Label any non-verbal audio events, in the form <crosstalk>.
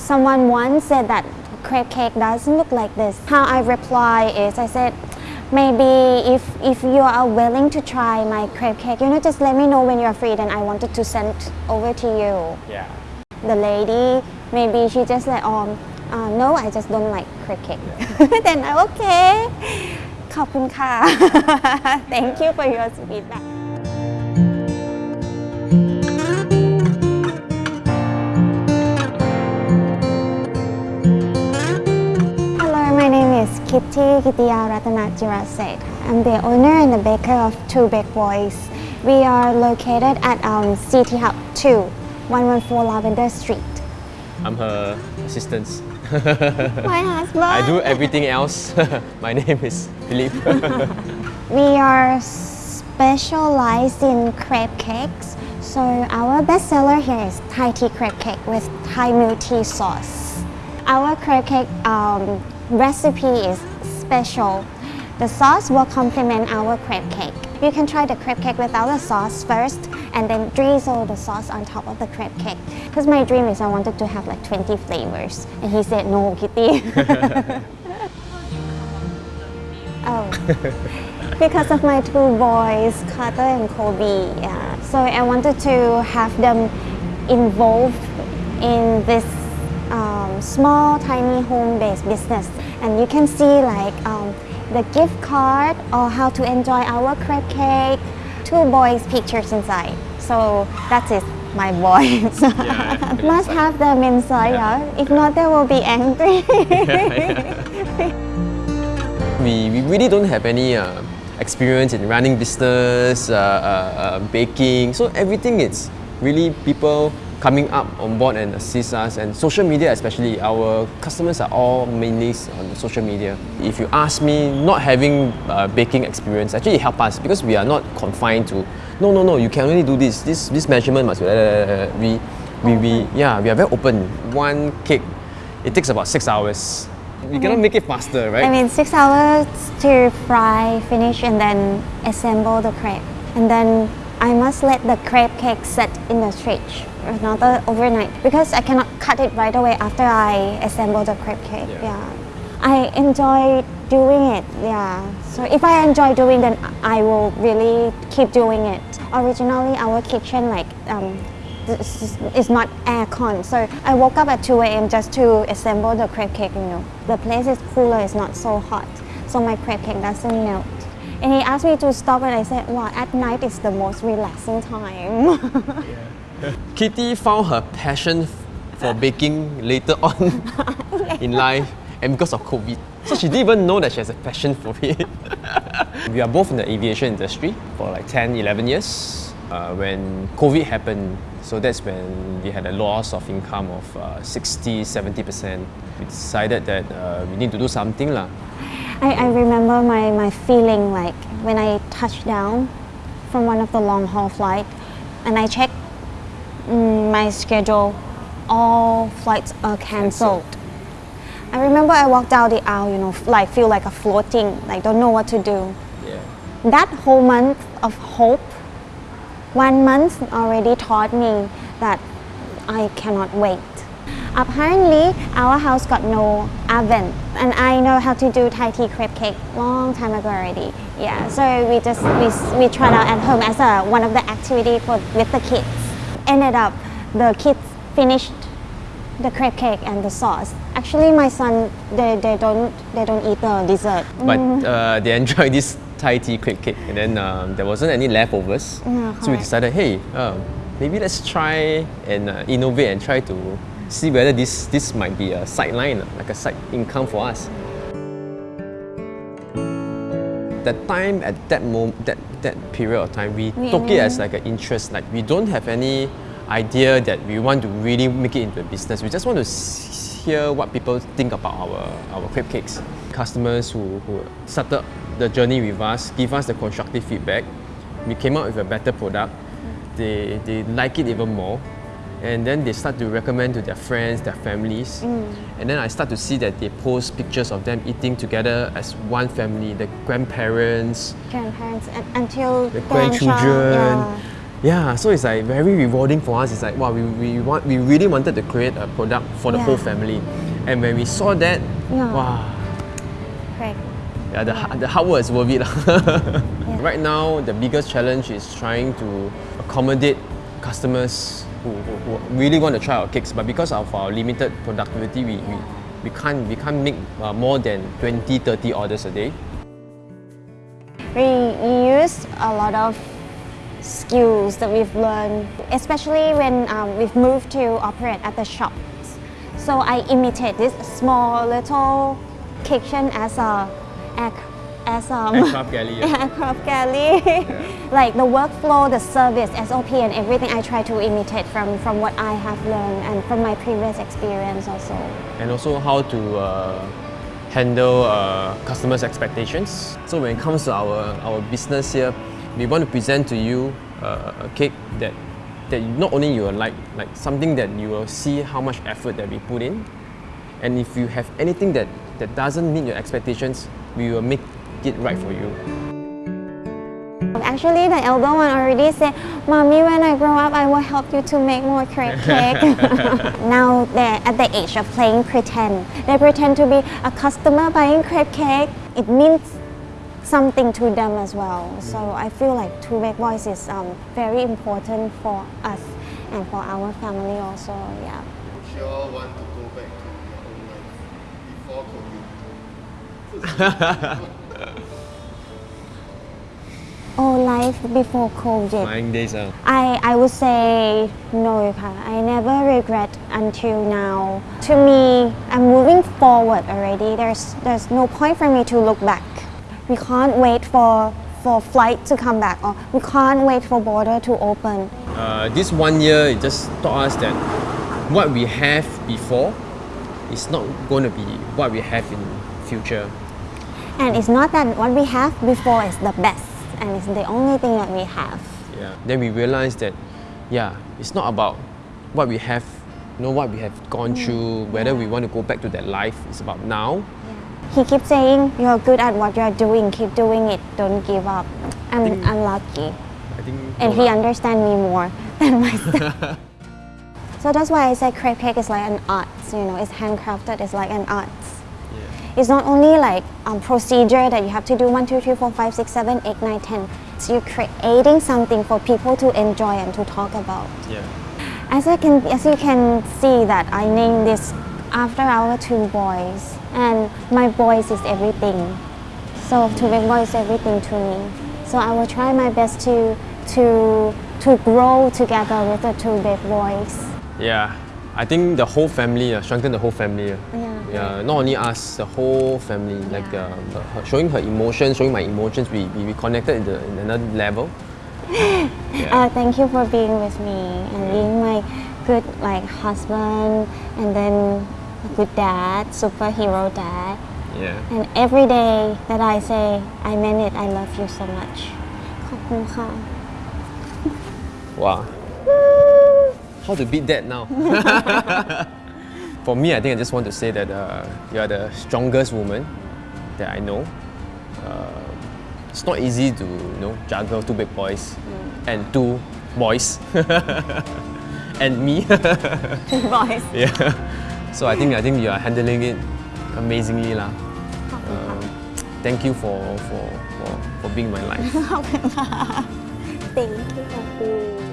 someone once said that crepe cake doesn't look like this. How I reply is I said, maybe if if you are willing to try my crepe cake, you know, just let me know when you're free. Then I wanted to send over to you. Yeah. The lady, maybe she just like, um, uh, no, I just don't like crepe cake. <laughs> then I okay. <laughs> ขอบคุณค่ะ <laughs> Thank you for your feedback. Name is Kitty Kittiya Ratana I'm the owner and the baker of Two Big Boys. We are located at um, City Hub 2, 114 Lavender Street. I'm her assistant. My <laughs> husband. I do everything else. <laughs> My name is Philip. <laughs> We are specialized in crepe cakes. So our best seller here is Thai tea crepe cake with Thai milk tea sauce. Our crepe cake um, recipe is special. The sauce will complement our crepe cake. You can try the crepe cake without the sauce first and then drizzle the sauce on top of the crepe cake. Because my dream is I wanted to have like 20 flavors. And he said, no, Kitty. <laughs> oh. because of my two boys, Carter and Kobe. Yeah. So I wanted to have them involved in this um, small, tiny home-based business. And you can see like um, the gift card or how to enjoy our crepe cake. Two boys' pictures inside. So that's it, my boys. <laughs> Yeah. <laughs> Must have them inside, yeah. If not, they will be angry. <laughs> we, we really don't have any uh, experience in running business, uh, uh, uh, baking. So everything is really people coming up on board and assist us. And social media especially our customers are all mainly on social media. If you ask me not having uh, baking experience actually it help us because we are not confined to no no no you can only do this. This this measurement must be uh, we we, we yeah we are very open. One cake it takes about six hours. You cannot make it faster right? I mean, six hours to fry, finish, and then assemble the crepe. And then I must let the crepe cake set in the fridge another overnight because I cannot cut it right away after I assemble the crepe cake. Yeah. Yeah. I enjoy doing it. Yeah. So if I enjoy doing, then I will really keep doing it. Originally, our kitchen like um, is- not aircon, so I woke up at 2 a.m. just to assemble the crepe cake. You know, the place is cooler, it's not so hot, so my crepe cake doesn't melt. And he asked me to stop, and I said, "Wow, at night is the most relaxing time." <laughs> <laughs> Kitty found her passion for baking later on <laughs> <laughs> in life and because of COVID. So she didn't even know that she has a passion for it. we are both in the aviation industry for like 10, 11 years. Uh, when COVID happened, so that's when we had a loss of income of uh, 60, 70%. We decided that uh, we need to do something. lah. I, I remember my, my feeling like when I touched down from one of the long haul flight and I checked mm, my schedule, all flights are cancelled. I remember I walked out the aisle, you know, like feel like a floating, like don't know what to do. Yeah. That whole month of hope, one month already taught me that I cannot wait. Apparently, our house got no oven, and I know how to do Thai tea crepe cake long time ago already. Yeah, so we just we, we tried out at home as a one of the activity for with the kids. Ended up, the kids finished the crepe cake and the sauce. Actually, my son they, they don't they don't eat the dessert. But uh, they enjoyed <laughs> this Thai tea crepe cake, and then um, there wasn't any leftovers. Yeah, so we decided, hey, uh, maybe let's try and uh, innovate and try to see whether this this might be a sideline, uh, like a side income for us. That time at that moment, that that period of time, we We- took it as like an interest. Like we don't have any idea that we want to really make it into a business. We just want to hear what people think about our our crepe cakes. Customers who, who started the journey with us give us the constructive feedback. We came out with a better product. They they like it even more. And then they start to recommend to their friends, their families. Mm. And then I start to see that they post pictures of them eating together as one family, the grandparents, grandparents and, until the grandchild, grandchildren. yeah. Yeah, so it's like very rewarding for us. It's like wow, we, we want we really wanted to create a product for the whole family, and when we saw that, Yeah. wow, Correct. yeah, the, ha- the hard work is worth it. lah. <laughs> Right now, the biggest challenge is trying to accommodate customers who, who, who really want to try our cakes, but because of our limited productivity, we, we, we can't we can't make uh, more than 20, 30 orders a day. We use a lot of skills that we've learned, especially when um, we've moved to operate at the shops. So I imitate this small little kitchen as a as um, Aircraft galley, yeah. <laughs> aircraft galley. <laughs> like the workflow, the service, SOP, and everything I try to imitate from from what I have learned and from my previous experience also. and also how to uh, handle uh, customers' expectations. So when it comes to our, our business here, we want to present to you uh, a cake that that not only you will like, like something that you will see how much effort that we put in, and if you have anything that, that doesn't meet your expectations, we will make it right for you. Actually, the elder one already said, Mommy, when I grow up, I will help you to make more crepe <laughs> cake. <laughs> now they're at the age of playing pretend. They pretend to be a customer buying crepe cake. It means something to them as well. So I feel like Two Big Boys is um, very important for us and for our family also. Yeah. Would you all want to go back to your own life before COVID? <laughs> Oh, life before COVID. Nine days. Uh. I, I would say no, ka. I never regret until now. To me, I'm moving forward already. There's, there's no point for me to look back. We can't wait for, for flight to come back or we can't wait for border to open. Uh, this one year, it just taught us that what we have before is not going to be what we have in future. And it's not that what we have before is the best and it's the only thing that we have. Yeah. Then we realized that, yeah, it's not about what we have, you know, what we have gone through, whether we want to go back to that life. It's about now. He keeps saying, You're good at what you're doing, keep doing it, don't give up. I'm, think- I'm lucky. I think. and he understands me more <laughs> than myself. <laughs> so that's why I say crepe cake is like an art. You know, it's handcrafted. It's like an art. Yeah. It's not only like um, procedure that you have to do one, two, three, four, five, six, seven, eight, nine, ten. So you're creating something for people to enjoy and to talk about. Yeah. As I can, as you can see that I named this after our two boys, and my voice is everything. So Two Big Boys everything to me. So I will try my best to to to grow together with the two big boys. Yeah. I think the whole family, uh, strengthen the whole family. uh. Yeah. Yeah, not only us, the whole family. Like uh, her- showing her emotions, showing my emotions, we, we, we connected in, the, in another level. <laughs> Uh, thank you for being with me and being my good like husband and then a good dad, superhero dad. Yeah. And every day that I say I meant it, I love you so much. ขอบคุณค่ะ Wow. How to beat that now? <laughs> For me, I think I just want to say that uh, you are the strongest woman that I know. Uh, it's not easy to you know juggle two big boys and two boys <laughs> and me. <laughs> Two boys. yeah. So I think I think you are handling it amazingly lah. <laughs> Um, thank you for for for for being my life. <laughs> Thank you.